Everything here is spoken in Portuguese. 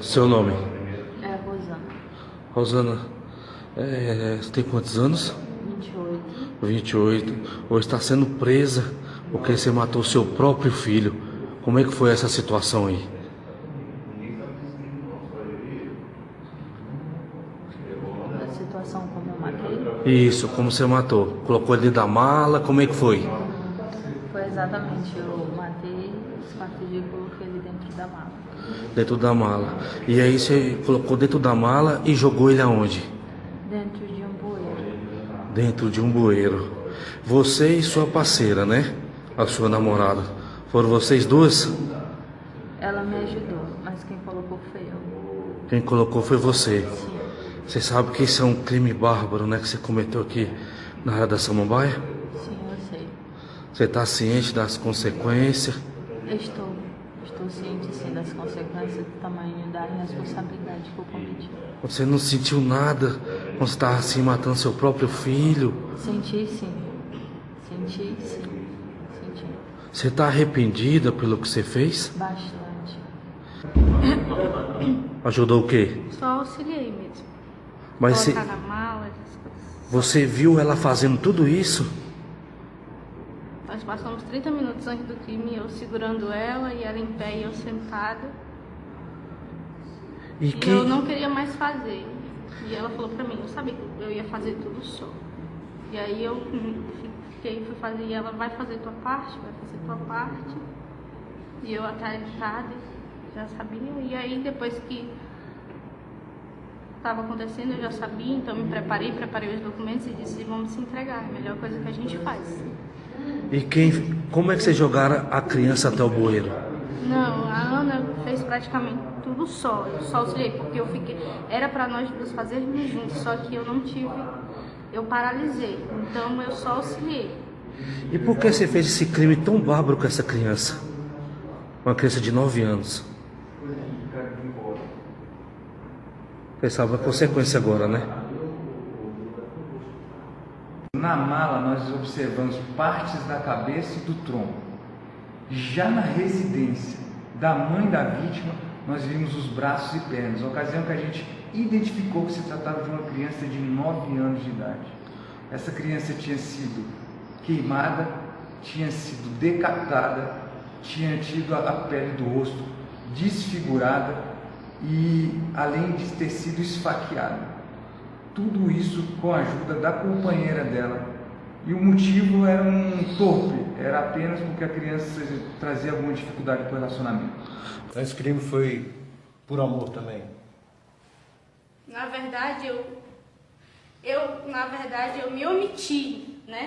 Seu nome? É Rosana, Rosana, é, você tem quantos anos? 28. 28. Hoje está sendo presa porque você matou seu próprio filho. Como é que foi essa situação aí? A situação como eu matei Isso, como você matou? Colocou ele da mala, como é que foi? foi exatamente, eu matei, esquartejei e coloquei ele dentro da mala. Dentro da mala. E aí você colocou dentro da mala e jogou ele aonde? Dentro de um bueiro. Dentro de um bueiro. Você e sua parceira, né? A sua namorada. Foram vocês duas? Ela me ajudou, mas quem colocou foi eu. Quem colocou foi você. Sim, Você sabe que isso é um crime bárbaro, né? Que você cometeu aqui na área da Samambaia? sim, eu sei. Você está ciente das consequências? Eu estou, estou ciente sim das consequências do tamanho da responsabilidade que eu cometi. Você não sentiu nada quando você estava assim matando seu próprio filho? Senti sim, senti sim, senti Você está arrependida pelo que você fez? bastante. Ajudou o quê? Só auxiliei mesmo. Mas você, Colocar na mala, essas coisas. você viu ela fazendo tudo isso? Passamos 30 minutos antes do crime, eu segurando ela e ela em pé e eu sentada. E E eu não queria mais fazer. E ela falou pra mim, eu sabia que eu ia fazer tudo só. E aí eu fiquei, fui fazer, e ela vai fazer tua parte, vai fazer tua parte. E eu atarefada, já sabia. E aí depois que estava acontecendo, eu já sabia, então me preparei, preparei os documentos e disse, vamos se entregar, é a melhor coisa que a gente faz. E quem? Como é que vocês jogaram a criança até o bueiro? Não, a Ana fez praticamente tudo só. Eu só auxiliei, porque eu fiquei. Era pra nós duas fazermos juntos, só que eu não tive. Eu paralisei. Então eu só auxiliei. E por que você fez esse crime tão bárbaro com essa criança? Uma criança de 9 anos. Você sabe a consequência agora, né? Na mala, nós observamos partes da cabeça e do tronco. Já na residência da mãe da vítima, nós vimos os braços e pernas, ocasião que a gente identificou que se tratava de uma criança de 9 anos de idade. Essa criança tinha sido queimada, tinha sido decapitada, tinha tido a pele do rosto desfigurada e além de ter sido esfaqueada. Tudo isso com a ajuda da companheira dela. E o motivo era um torpe, era apenas porque a criança trazia alguma dificuldade para o relacionamento. Então esse crime foi por amor também. Na verdade, eu. Eu, na verdade, eu me omiti